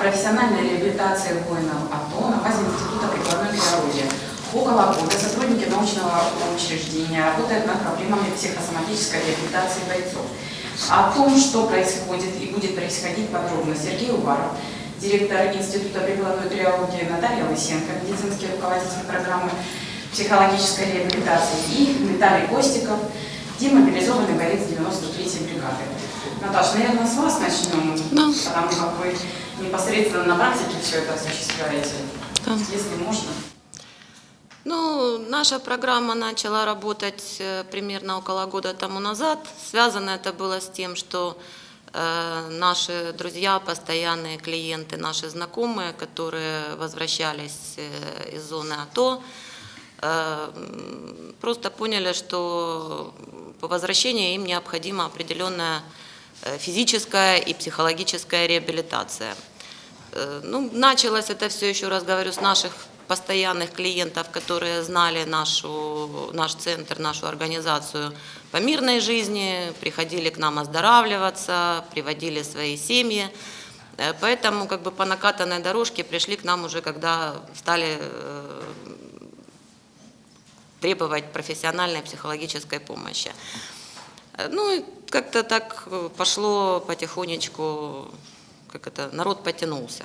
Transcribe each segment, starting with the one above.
профессиональной реабилитации воинов АТО на базе Института прикладной биологии. Около года сотрудники научного учреждения работают над проблемами психосоматической реабилитации бойцов. О том, что происходит и будет происходить подробно, Сергей Уваров, директор Института прикладной триологии Наталья Лысенко, медицинский руководитель программы психологической реабилитации и Виталий Костиков, демобилизованный боец 93-й бригады. Наташа, наверное, с вас начнем, Да. потому как вы непосредственно на практике все это осуществляете, Да. если можно. Ну, наша программа начала работать э, примерно около года тому назад. Связано это было с тем, что э, наши друзья, постоянные клиенты, наши знакомые, которые возвращались э, из зоны АТО, э, просто поняли, что по возвращении им необходима определенная физическая и психологическая реабилитация. Э, Ну, началось это все, еще раз говорю, с наших постоянных клиентов, которые знали нашу, наш центр, нашу организацию по мирной жизни, приходили к нам оздоравливаться, приводили свои семьи. Э, Поэтому как бы по накатанной дорожке пришли к нам уже, когда стали э, требовать профессиональной психологической помощи. Э, Ну и как-то так э, пошло потихонечку, как это, народ потянулся.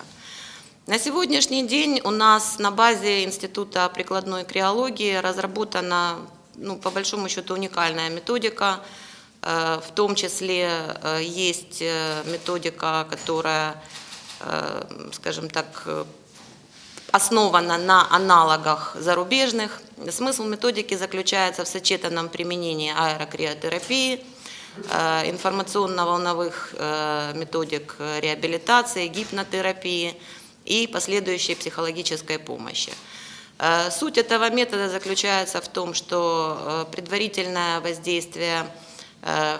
На сегодняшний день у нас на базе Института прикладной криологии разработана, ну, по большому счету, уникальная методика. Э, В том числе есть методика, которая, скажем так, основана на аналогах зарубежных. Смысл методики заключается в сочетанном применении аэрокриотерапии, э, информационно-волновых э, методик реабилитации, гипнотерапии и последующей психологической помощи. Э, Суть этого метода заключается в том, что предварительное воздействие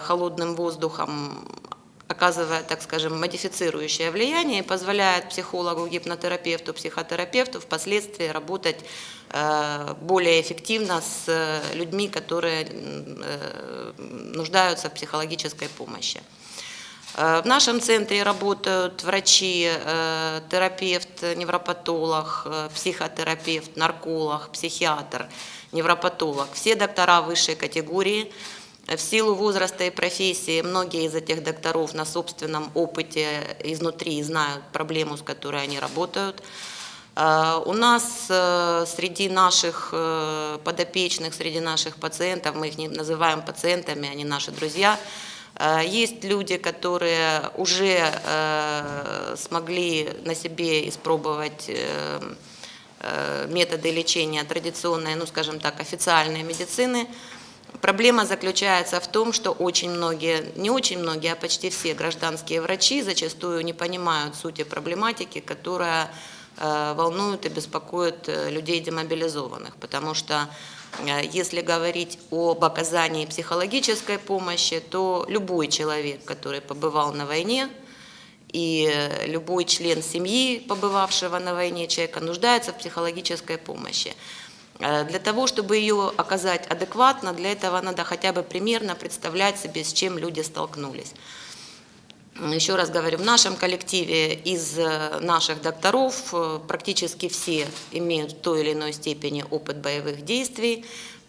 холодным воздухом оказывает, так скажем, модифицирующее влияние и позволяет психологу, гипнотерапевту, психотерапевту впоследствии работать э, более эффективно с э, людьми, которые э, нуждаются в психологической помощи. В нашем центре работают врачи, терапевт, невропатолог, психотерапевт, нарколог, психиатр, невропатолог. Все доктора высшей категории. В силу возраста и профессии многие из этих докторов на собственном опыте изнутри знают проблему, с которой они работают. Э, У нас э, среди наших э, подопечных, среди наших пациентов, мы их не называем пациентами, они наши друзья, э, есть люди, которые уже смогли на себе испробовать методы лечения традиционной, ну скажем так, официальной медицины. Проблема заключается в том, что очень многие, не очень многие, а почти все гражданские врачи зачастую не понимают сути проблематики, которая э, волнует и беспокоит э, людей демобилизованных. Потому что э, если говорить об оказании психологической помощи, то любой человек, который побывал на войне, и любой член семьи, побывавшего на войне человека, нуждается в психологической помощи. Э, Для того, чтобы ее оказать адекватно, для этого надо хотя бы примерно представлять себе, с чем люди столкнулись. Еще раз говорю, в нашем коллективе из э, наших докторов э, практически все имеют в той или иной степени опыт боевых действий,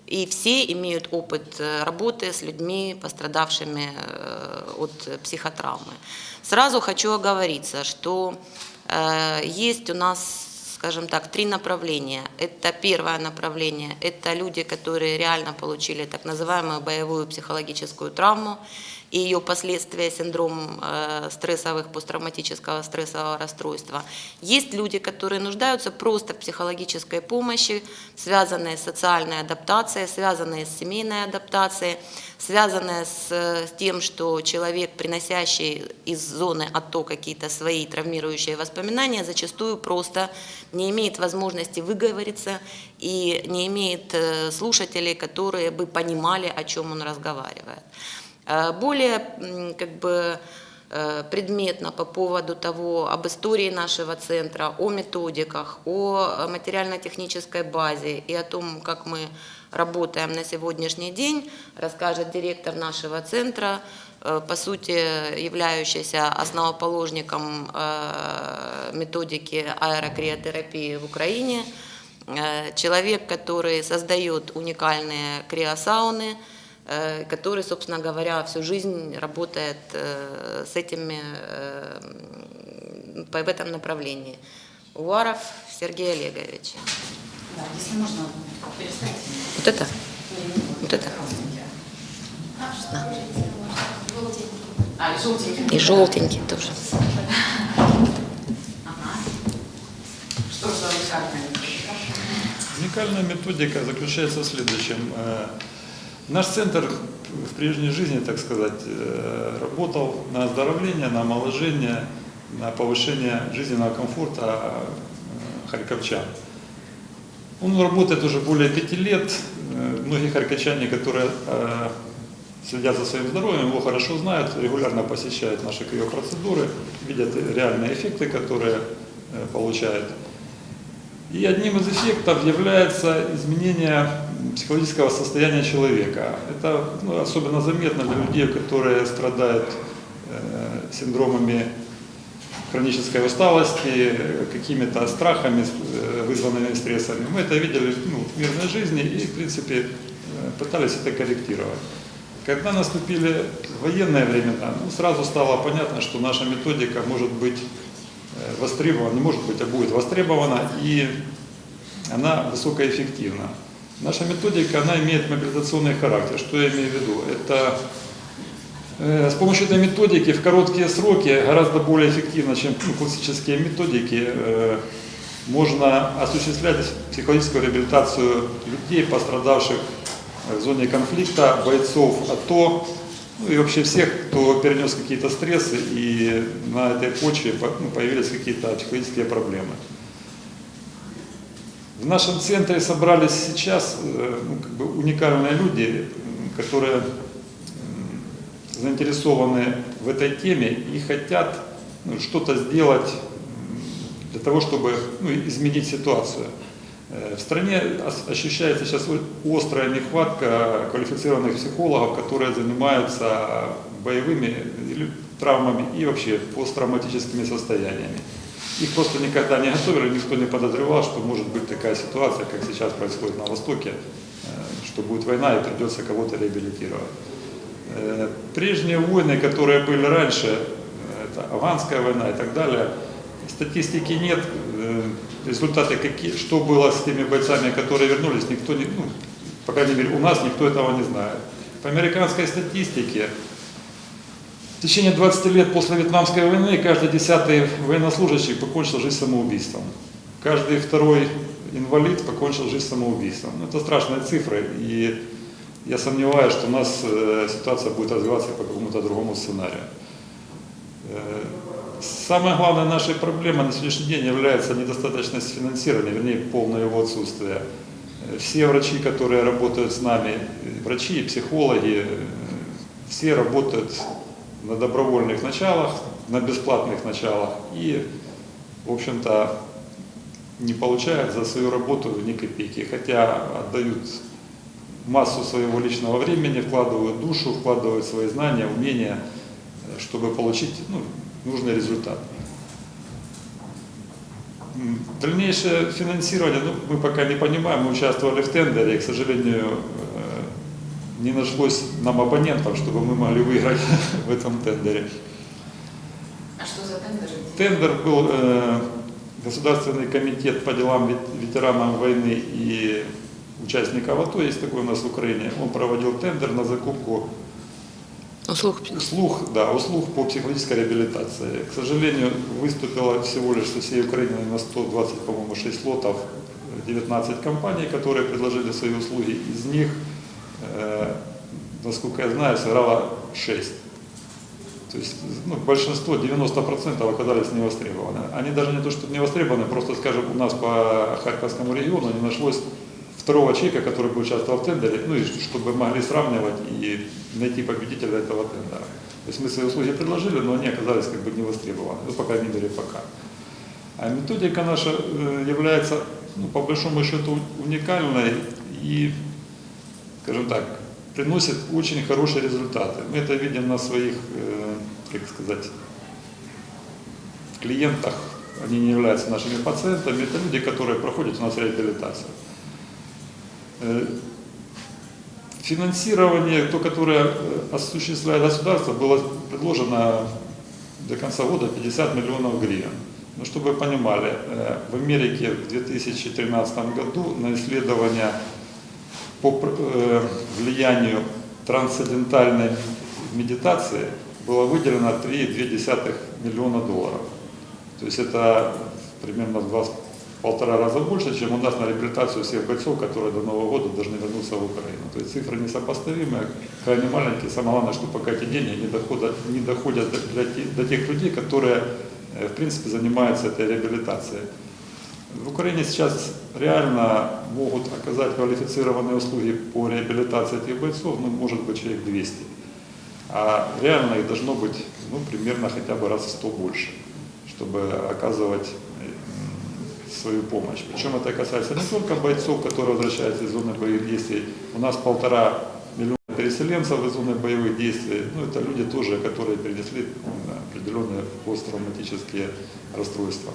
и все имеют опыт работы с людьми, пострадавшими от психотравмы. Сразу хочу оговориться, что есть у нас скажем так, три направления. Это первое направление, это люди, которые реально получили так называемую боевую психологическую травму и ее последствия, синдром э, стрессовых, посттравматического стрессового расстройства. Есть люди, которые нуждаются просто в психологической помощи, связанные с социальной адаптацией, связанные с семейной адаптацией, связанные с, с тем, что человек, приносящий из зоны АТО какие-то свои травмирующие воспоминания, зачастую просто не имеет возможности выговориться и не имеет э, слушателей, которые бы понимали, о чем он разговаривает. Э, Более как бы э, предметно по поводу того, об истории нашего центра, о методиках, о материально-технической базе и о том, как мы работаем на сегодняшний день, расскажет директор нашего центра, э, по сути являющийся основоположником методики аэрокриотерапии в Украине, человек, который создает уникальные криосауны, который, собственно говоря, всю жизнь работает э, с этими, в этом направлении. Уваров Сергей Олегович. Да, если можно. Вот это? Вот это? А, и желтенький. И желтенький тоже. Ага. Что же за уникальное? Уникальная методика заключается в следующем. Наш центр в прежней жизни, так сказать, э, работал на оздоровление, на омоложение, на повышение жизненного комфорта э, харьковчан. Он работает уже более пяти лет. Э, Многие харьковчане, которые следят за своим здоровьем, его хорошо знают, регулярно посещают наши криопроцедуры, видят реальные эффекты, которые получают. И одним из эффектов является изменение психологического состояния человека. Это ну, особенно заметно для людей, которые страдают э, синдромами хронической усталости, какими-то страхами, э, вызванными стрессами. Мы это видели ну, в мирной жизни и, в принципе, э, пытались это корректировать. Когда наступили военные времена, ну, сразу стало понятно, что наша методика может быть э, востребована, не может быть, а будет востребована, и она высокоэффективна. Наша методика, она имеет мобилизационный характер. Что я имею в виду? Это э, с помощью этой методики в короткие сроки, гораздо более эффективно, чем ну, классические методики, э, можно осуществлять психологическую реабилитацию людей, пострадавших в зоне конфликта, бойцов АТО, ну и вообще всех, кто перенес какие-то стрессы и на этой почве по- ну, появились какие-то психологические проблемы. В нашем центре собрались сейчас э, ну, как бы уникальные люди, которые заинтересованы в этой теме и хотят ну, что-то сделать для того, чтобы ну, изменить ситуацию. Э, В стране ощущается сейчас острая нехватка квалифицированных психологов, которые занимаются боевыми травмами и вообще посттравматическими состояниями. Их просто никогда не готовили, никто не подозревал, что может быть такая ситуация, как сейчас происходит на Востоке, э, что будет война и придется кого-то реабилитировать. Э, Прежние войны, которые были раньше, э, это афганская война и так далее, статистики нет, результаты какие, что было с теми бойцами, которые вернулись, никто не, ну, по крайней мере у нас никто этого не знает. По американской статистике в течение 20 лет после Вьетнамской войны каждый десятый военнослужащий покончил жизнь самоубийством. Каждый второй инвалид покончил жизнь самоубийством. Ну, Это страшные цифры, и я сомневаюсь, что у нас э, ситуация будет развиваться по какому-то другому сценарию. Э, Самая главная наша проблема на сегодняшний день является недостаточность финансирования, вернее полное его отсутствие. Э, Все врачи, которые работают с нами, врачи, психологи, э, все работают на добровольных началах, на бесплатных началах. И, в общем-то, не получают за свою работу ни копейки, хотя отдают массу своего личного времени, вкладывают душу, вкладывают свои знания, умения, чтобы получить ну, нужный результат. Дальнейшее финансирование, ну, мы пока не понимаем, мы участвовали в тендере, и, к сожалению, не нашлось нам абонентов, чтобы мы могли выиграть в этом тендере. А что за тендер? Тендер был э, Государственный комитет по делам вет- ветеранам войны и участников АТО, есть такой у нас в Украине, он проводил тендер на закупку Услуг. услуг, да, услуг по психологической реабилитации. К сожалению, выступило всего лишь со всей Украины на 120, по-моему, 6 лотов, э, 19 компаний, которые предложили свои услуги. Из них, э, насколько я знаю, сыграло 6. То есть ну, большинство, 90% оказались не востребованы. Они даже не то, что не востребованы, просто, скажем, у нас по Харьковскому региону не нашлось второго человека, который бы участвовал в тендере, ну и чтобы могли сравнивать и найти победителя этого тендера. То есть мы свои услуги предложили, но они оказались как бы не востребованы, ну, по крайней мере, пока. А методика наша э, является, ну, по большому счету, уникальной и, скажем так, приносит очень хорошие результаты. Мы это видим на своих, э, как сказать, клиентах, они не являются нашими пациентами, это люди, которые проходят у нас реабилитацию. Э, Финансирование, то, которое э, осуществляет государство, было предложено до конца года 50 миллионов гривен. Ну, чтобы вы понимали, в Америке в 2013 году на исследования по э, влиянию трансцендентальной медитации было выделено 3,2 миллиона долларов. То есть это примерно в два полтора раза больше, чем у нас на реабилитацию всех бойцов, которые до Нового года должны вернуться в Украину. То есть цифры несопоставимые, крайне маленькие. Самое главное, что пока эти деньги не доходят, не доходят до, до тех людей, которые в принципе занимаются этой реабилитацией. В Украине сейчас реально могут оказать квалифицированные услуги по реабилитации этих бойцов, ну, может быть, человек 200. А реально их должно быть ну, примерно хотя бы раз в 100 больше, чтобы оказывать свою помощь. Причем это касается не только бойцов, которые возвращаются из зоны боевых действий. У нас полтора миллиона переселенцев из зоны боевых действий. Ну, это люди тоже, которые перенесли определенные посттравматические расстройства.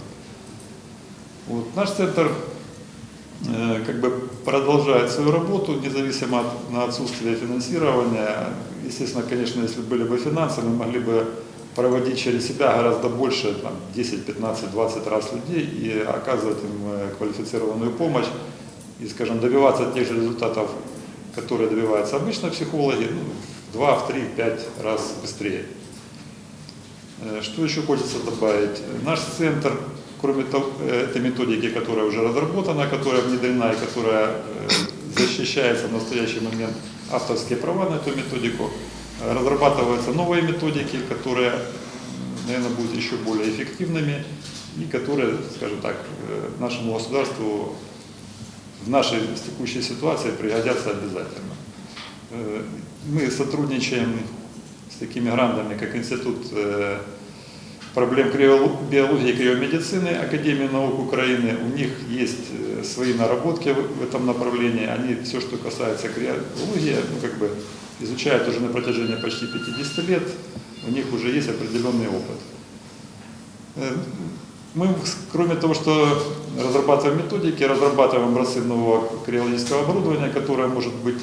Вот. Наш центр как бы продолжает свою работу, независимо от на отсутствие финансирования. Естественно, конечно, если были бы финансы, мы могли бы проводить через себя гораздо больше, там, 10, 15, 20 раз людей и оказывать им э, квалифицированную помощь и, скажем, добиваться тех же результатов, которые добиваются обычно психологи, ну, в 2, в 3, в 5 раз быстрее. Э, что еще хочется добавить? Наш центр, кроме того, э, этой методики, которая уже разработана, которая внедрена и которая защищается в настоящий момент авторские права на эту методику, разрабатываются новые методики, которые, наверное, будут еще более эффективными и которые, скажем так, э, нашему государству в нашей текущей ситуации пригодятся обязательно. Э, мы сотрудничаем с такими грантами, как Институт э, проблем биологии и криомедицины Академии наук Украины. У них есть свои наработки в этом направлении. Они все, что касается криологии, ну, как бы изучают уже на протяжении почти 50 лет, у них уже есть определенный опыт. Э, мы, кроме того, что разрабатываем методики, разрабатываем образцы нового криологического оборудования, которое может быть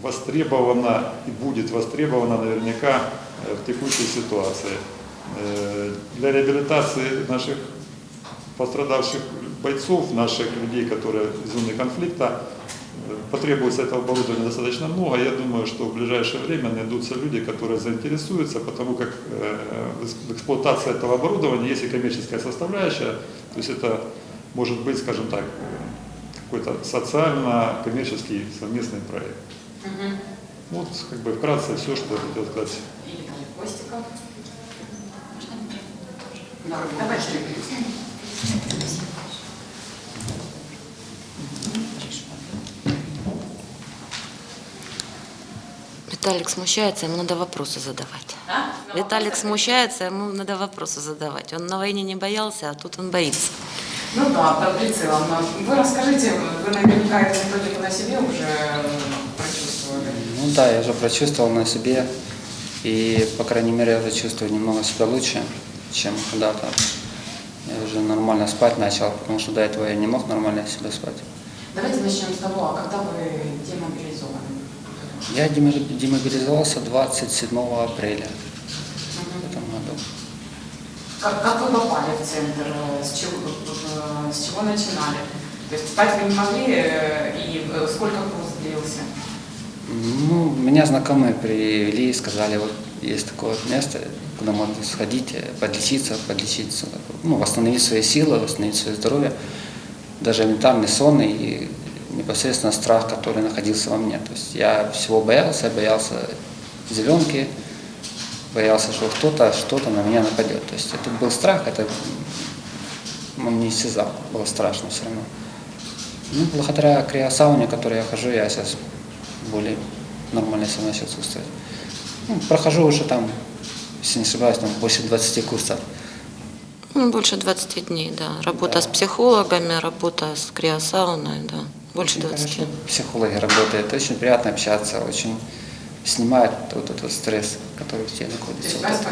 востребовано и будет востребовано наверняка э, в текущей ситуации. Э, для реабилитации наших пострадавших бойцов, наших людей, которые из зоны конфликта, потребуется этого оборудования достаточно много. Я думаю, что в ближайшее время найдутся люди, которые заинтересуются, потому как э, в эксплуатации этого оборудования есть и коммерческая составляющая, то есть это может быть, скажем так, какой-то социально-коммерческий совместный проект. Угу. Вот как бы вкратце все, что я хотел сказать. Виталий Костиков. Виталик смущается, ему надо вопросы задавать. А? Виталик смущается, ему надо вопросы задавать. Он на войне не боялся, а тут он боится. Ну да, под прицелом. Вы расскажите, вы наверняка эту методику на себе уже прочувствовали? Ну да, я уже прочувствовал на себе. И, по крайней мере, я уже чувствую немного себя лучше, чем когда-то. Я уже нормально спать начал, потому что до этого я не мог нормально себя спать. Давайте начнем с того, а когда вы демобилизованы? Я демобилизовался 27 апреля в этом году. Как, как вы попали в центр? С чего, с чего начинали? То есть спать вы не могли, э, и э, сколько курс длился? Ну, меня знакомые привели и сказали, вот есть такое место, куда можно сходить, э, подлечиться, подлечиться, ну, восстановить свои силы, восстановить свое здоровье, даже ментальный сон и непосредственно страх, который находился во мне. То есть я всего боялся, боялся зеленки, боялся, что кто-то что-то на меня нападет. То есть это был страх, это он не исчезал, было страшно все равно. Ну, благодаря криосауне, которой я хожу, я сейчас более нормально себя начал чувствовать. Ну, прохожу уже там если не ошибаюсь, там больше 20 курсов. Ну, больше 20 дней, да. Работа с психологами, работа с криосауной, да. Больше Очень 20. хорошо психологи работают, очень приятно общаться, очень снимает вот этот стресс, который в тебе находится. Вот это.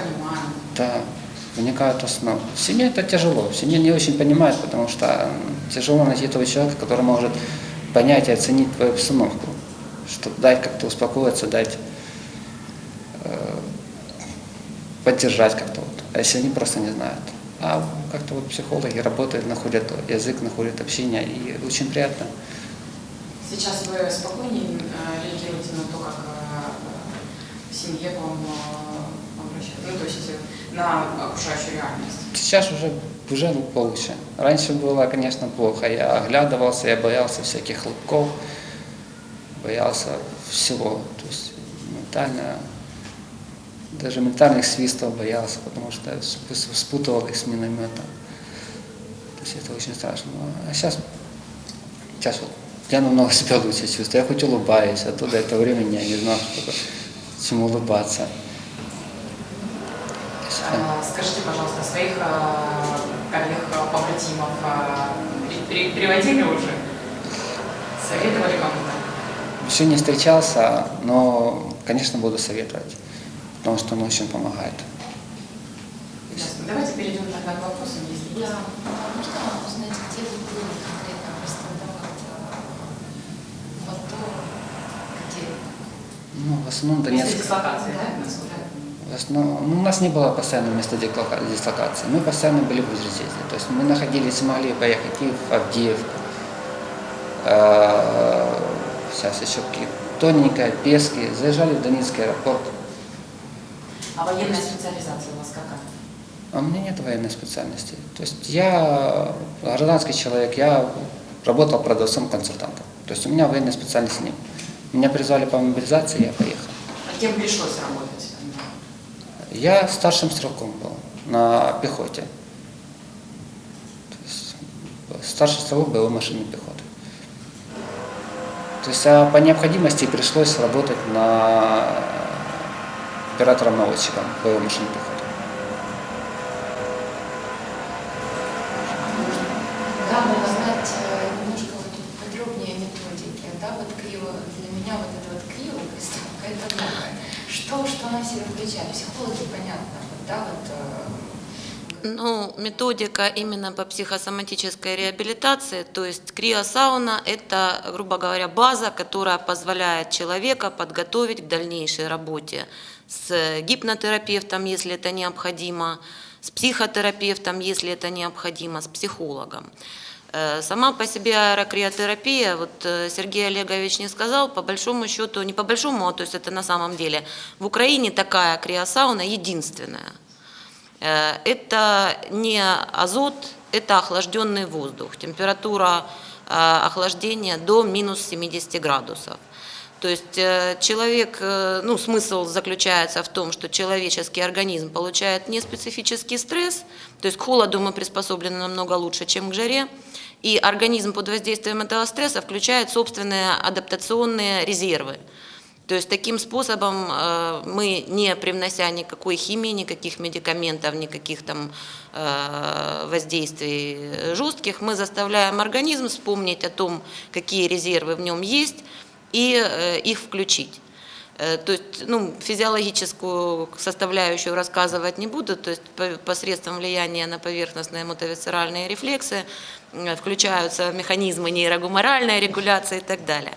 Да, вникают в основу. В семье это тяжело, в семье не очень понимают, потому что тяжело найти того человека, который может понять и оценить твою обстановку, чтобы дать как-то успокоиться, дать э, поддержать как-то вот. А если они просто не знают. А как-то вот психологи работают, находят язык, находят общение, и очень приятно. Сейчас вы спокойнее э, реагируете на то, как э, в семье к вам э, обращаются, ну, то есть на окружающую реальность. Сейчас уже, уже получше. Раньше было, конечно, плохо. Я оглядывался, я боялся всяких хлопков, боялся всего. То есть ментально, даже ментальных свистов боялся, потому что сп- спутывал их с минометом. То есть это очень страшно. А сейчас, сейчас вот я намного себя лучше чувствую. Я хоть улыбаюсь, а то до этого времени я не знал, что такое, чему улыбаться. Есть, Э, Скажите, пожалуйста, своих коллег, побратимов э, при- при- приводили уже? Советовали кому-то? Еще не встречался, но, конечно, буду советовать, потому что он очень помогает. Ясно. Давайте перейдем тогда к вопросам, если есть. Да, можно узнать, где вы были конкретно да, вот, э, то, где? Ну, в основном Место Донецк. дислокации, да, насколько? В основном, ну, у нас не было постоянного места дислокации. Мы постоянно были в Узрезезе. То есть мы находились, могли поехать и в Авдеевку. Э, Сейчас еще какие тоненькая, Пески. Заезжали в Донецкий аэропорт. А военная специализация у вас какая? А у меня нет военной специальности. То есть я гражданский человек, я работал продавцом-консультантом. То есть у меня военной специальности нет. Меня призвали по мобилизации, я поехал. А кем пришлось работать? Я старшим стрелком был на пехоте. То есть старший стрелок боевой машины пехоты. То есть а по необходимости пришлось работать на оператором-наводчиком боевой машины пехоты. Да, можно знать э, немножко вот подробнее о методике, да, вот криво, для меня вот это вот криво, приставка, это новое. Что, что она в себя включает? Психологи, понятно, вот, да, вот, э, Ну, методика именно по психосоматической реабилитации, то есть криосауна – это, грубо говоря, база, которая позволяет человека подготовить к дальнейшей работе с гипнотерапевтом, если это необходимо, с психотерапевтом, если это необходимо, с психологом. Э, Сама по себе аэрокриотерапия, вот э, Сергей Олегович не сказал, по большому счету, не по большому, а то есть это на самом деле, в Украине такая криосауна единственная. Э, Это не азот, это охлажденный воздух. Температура охлаждения до минус 70 градусов. То есть э, человек, э, ну, смысл заключается в том, что человеческий организм получает неспецифический стресс, то есть к холоду мы приспособлены намного лучше, чем к жаре, и организм под воздействием этого стресса включает собственные адаптационные резервы. То есть таким способом э, мы, не привнося никакой химии, никаких медикаментов, никаких там воздействий жестких, мы заставляем организм вспомнить о том, какие резервы в нем есть, и э, их включить. Э, То есть ну, физиологическую составляющую рассказывать не буду, то есть по- посредством влияния на поверхностные мотовисцеральные рефлексы включаются механизмы нейрогуморальной регуляции и так далее.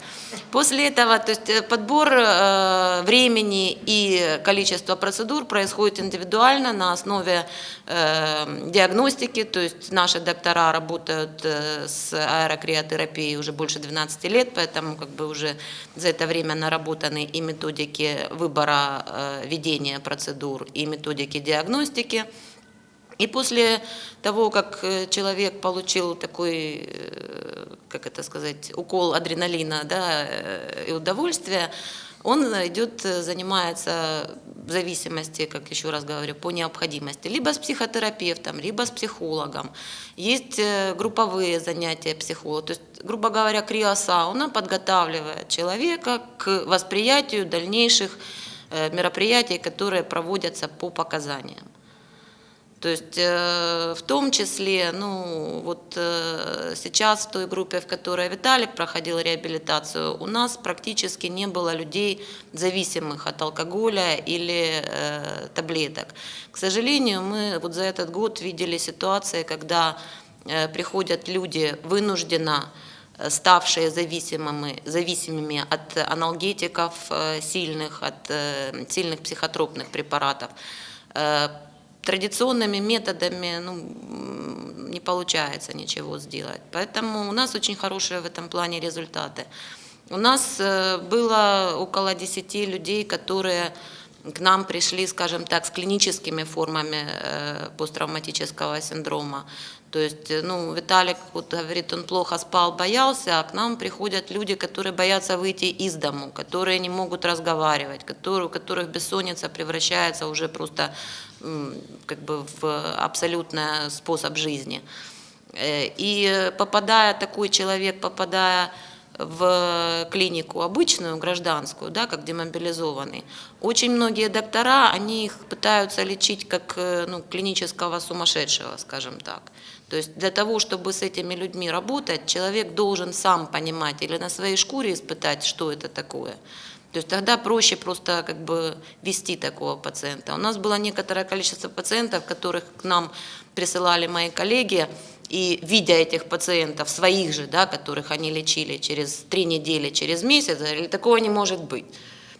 После этого то есть, э, подбор э, времени и количество процедур происходит индивидуально на основе э, диагностики, то есть наши доктора работают э, с аэрокриотерапией уже больше 12 лет, поэтому как бы уже за это время наработаны и методики выбора э, ведения процедур, и методики диагностики. И после того, как э, человек получил такой, э, как это сказать, укол адреналина да, э, и удовольствия, он идет, занимается в зависимости, как еще раз говорю, по необходимости, либо с психотерапевтом, либо с психологом. Есть групповые занятия психолога. То есть, грубо говоря, криосауна подготавливает человека к восприятию дальнейших мероприятий, которые проводятся по показаниям. То есть э, в том числе, ну вот э, сейчас в той группе, в которой Виталик проходил реабилитацию, у нас практически не было людей, зависимых от алкоголя или э, таблеток. К сожалению, мы вот за этот год видели ситуации, когда приходят люди вынужденно ставшие зависимыми, зависимыми от аналгетиков сильных, от сильных психотропных препаратов. Традиционными методами ну, не получается ничего сделать. Поэтому у нас очень хорошие в этом плане результаты. У нас э, было около 10 людей, которые к нам пришли, скажем так, с клиническими формами э, посттравматического синдрома. То есть, э, ну, Виталик вот говорит, он плохо спал, боялся, а к нам приходят люди, которые боятся выйти из дому, которые не могут разговаривать, которые, у которых бессонница превращается уже просто как бы в абсолютный способ жизни. Э, И попадая, такой человек, попадая в клинику обычную, гражданскую, да, как демобилизованный, очень многие доктора, они их пытаются лечить как э, ну, клинического сумасшедшего, скажем так. То есть для того, чтобы с этими людьми работать, человек должен сам понимать или на своей шкуре испытать, что это такое. То есть тогда проще просто как бы вести такого пациента. У нас было некоторое количество пациентов, которых к нам присылали мои коллеги, и видя этих пациентов, своих же, да, которых они лечили через три недели, через месяц, говорили, такого не может быть.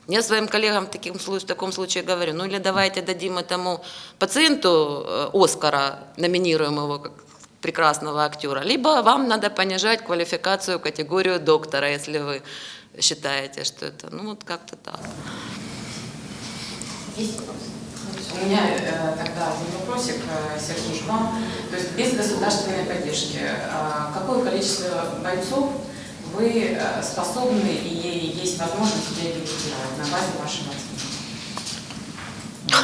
Я своим коллегам в, таким, в таком случае говорю, ну или давайте дадим этому пациенту э, Оскара, номинируем его как прекрасного актера, либо вам надо понижать квалификацию, категорию доктора, если вы считаете, что это, ну вот как-то так. Есть вопрос? У меня э, тогда один вопросик, э, Сергей, к вам. То есть без государственной поддержки, э, какое количество бойцов вы э, способны и есть возможность реабилитировать на базе вашего?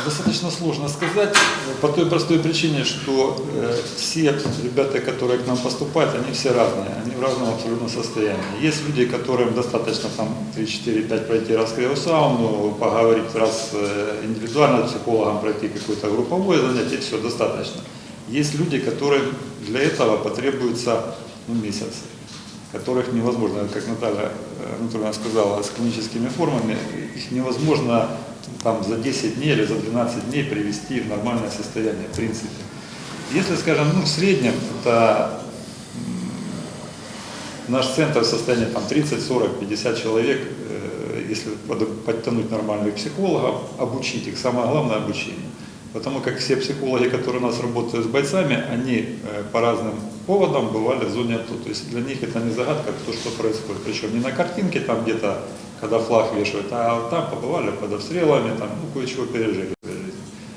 Достаточно сложно сказать, э, по той простой причине, что э, все ребята, которые к нам поступают, они все разные, они в разном абсолютно состоянии. Есть люди, которым достаточно там 3-4-5 пройти раскрыл сауну, поговорить раз э, индивидуально с психологом, пройти какое-то групповое занятие, все достаточно. Есть люди, которым для этого потребуется ну, месяц, которых невозможно, как Наталья Анатольевна сказала, с клиническими формами, их невозможно там, за 10 дней или за 12 дней привести в нормальное состояние, в принципе. Если, скажем, ну, в среднем это наш центр в состоянии там, 30, 40, 50 человек, э, если под- подтянуть нормальных психологов, обучить их, самое главное обучение. Потому как все психологи, которые у нас работают с бойцами, они э, по разным поводам бывали в зоне АТО. То есть для них это не загадка, то, что происходит. Причем не на картинке там где-то, когда флаг вешают, а там побывали под обстрелами, там, ну, кое-чего пережили.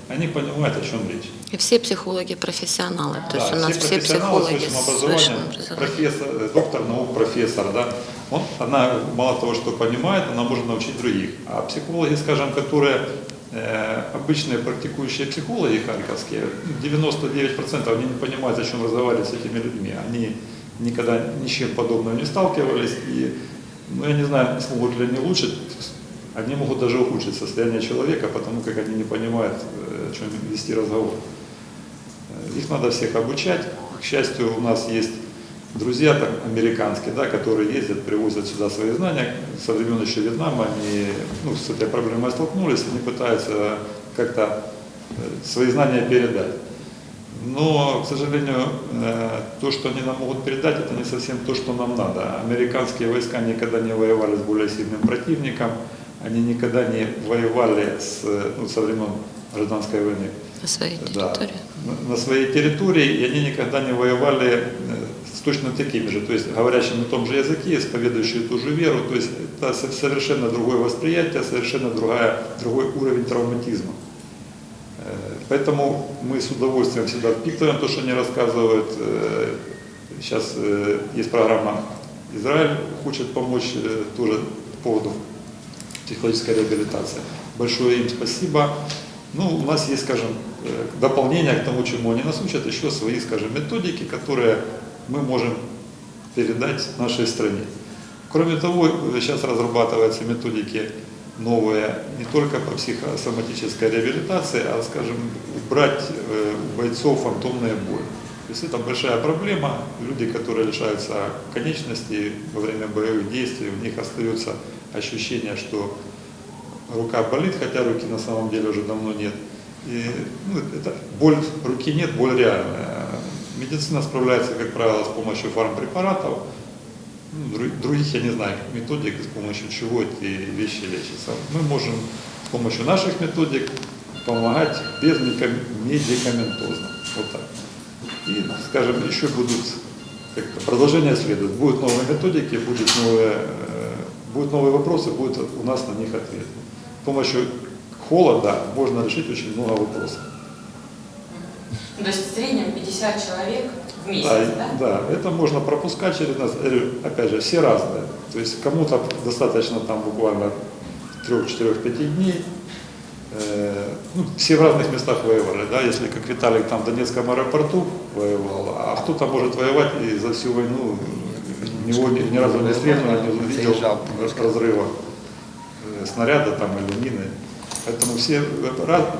Они понимают, о чем речь. И все психологи профессионалы, то есть Да, у нас все профессионалы психологи с высшим образованием, профессор, э, доктор наук, профессор, да, он, она мало того, что понимает, она может научить других. А психологи, скажем, которые э, обычные практикующие психологи харьковские, 99% они не понимают, зачем разговаривать с этими людьми. Они никогда ни с чем подобным не сталкивались, и, ну, я не знаю, смогут ли они улучшить, они могут даже ухудшить состояние человека, потому как они не понимают, э, о чем вести разговор. Э, Их надо всех обучать. К счастью, у нас есть друзья там, американские, да, которые ездят, привозят сюда свои знания. Со времен еще Вьетнама они ну, с этой проблемой столкнулись, они пытаются как-то э, свои знания передать. Но, к сожалению, э, то, что они нам могут передать, это не совсем то, что нам надо. Американские войска никогда не воевали с более сильным противником, они никогда не воевали с, ну, со времен гражданской войны На своей да, территории. на- на своей территории, и они никогда не воевали э, с точно такими же, то есть говорящими на том же языке, исповедующие ту же веру, то есть это со- совершенно другое восприятие, совершенно другая, другой уровень травматизма. Поэтому мы с удовольствием всегда впитываем то, что они рассказывают. Э, Сейчас э, есть программа «Израиль хочет помочь э, тоже по поводу психологической реабилитации. Большое им спасибо. Ну, у нас есть, скажем, дополнение к тому, чему они нас учат, еще свои, скажем, методики, которые мы можем передать нашей стране. Кроме того, сейчас разрабатываются методики новые не только по психосоматической реабилитации, а, скажем, брать э, у бойцов фантомные боли. То есть это большая проблема. Люди, которые лишаются конечностей во время боевых действий, у них остается ощущение, что рука болит, хотя руки на самом деле уже давно нет. И ну, это, боль руки нет, боль реальная. Медицина справляется, как правило, с помощью фармпрепаратов. Ну, дру- других я не знаю методик, с помощью чего эти вещи лечатся. Мы можем с помощью наших методик помогать без медикаментозно. Вот так. И, скажем, еще будут как-то продолжение следует. Будут новые методики, будут новые, э, будут новые вопросы, будет у нас на них ответ. С помощью холода можно решить очень много вопросов. То есть в среднем 50 человек в месяц, Да, да? да, это можно пропускать через нас. Говорю, Опять же, все разные. То есть кому-то достаточно там буквально 3-4-5 дней. Э, ну, все в разных местах воевали, да, если как Виталик там в Донецком аэропорту воевал, а кто-то может воевать и за всю войну него ни, ни разу не стрельнуло, не увидел разрыва э, снаряда там или мины. Поэтому все,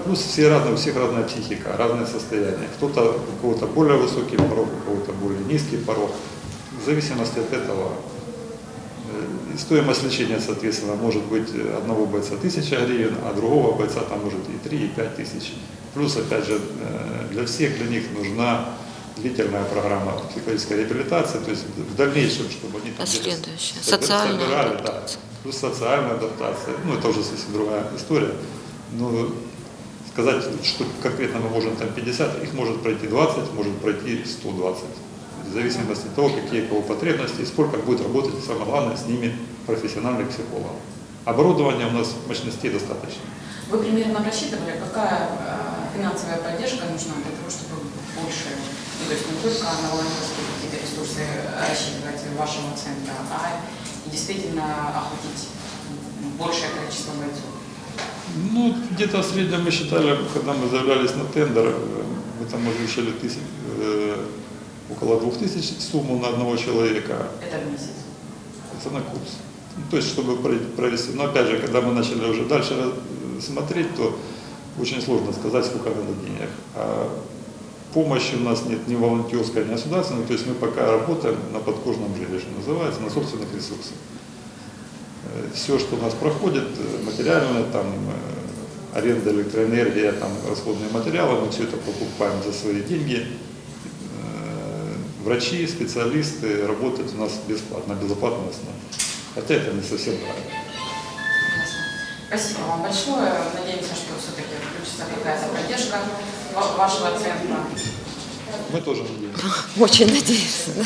плюс все разные, у всех разная психика, разное состояние. Кто-то, у кого-то более высокий порог, у кого-то более низкий порог. В зависимости от этого э, стоимость лечения, соответственно, может быть одного бойца 1000 гривен, а другого бойца там может и 3, и 5 тысяч. Плюс, опять же, э, для всех для них нужна длительная программа психологической реабилитации, то есть в дальнейшем, чтобы они там где-то Последующая. собирали, Социальная да. адаптация. Плюс социальная адаптация, ну это уже совсем другая история. Но сказать, что конкретно мы можем там 50, их может пройти 20, может пройти 120. В зависимости от того, какие у кого потребности и сколько будет работать, самое главное, с ними профессиональный психолог. Оборудования у нас мощностей достаточно. Вы примерно рассчитывали, какая э, финансовая поддержка нужна для того, чтобы больше, ну, то есть не только на волонтерские какие-то ресурсы рассчитывать вашего центра, а действительно охватить большее количество бойцов? Ну, где-то в среднем мы считали, когда мы заявлялись на тендер, мы там озвучили тысяч, э, около 2000 сумму на одного человека. Это в месяц. Это на курс. Ну, то есть, чтобы про- провести. Но опять же, когда мы начали уже дальше э, смотреть, то очень сложно сказать, сколько надо денег. А помощи у нас нет ни волонтерской, ни государственной. То есть мы пока работаем на подкожном что называется, на собственных ресурсах. Все, что у нас проходит, э, материальное, там, э, аренда электроэнергия, там, расходные материалы, мы все это покупаем за свои деньги. Э, Врачи, специалисты работают у нас бесплатно, безоплатно основе. Хотя это не совсем правильно. Спасибо вам большое. Надеемся, что все-таки включится какая-то поддержка вашего центра. Мы тоже надеемся. Очень надеюсь. да.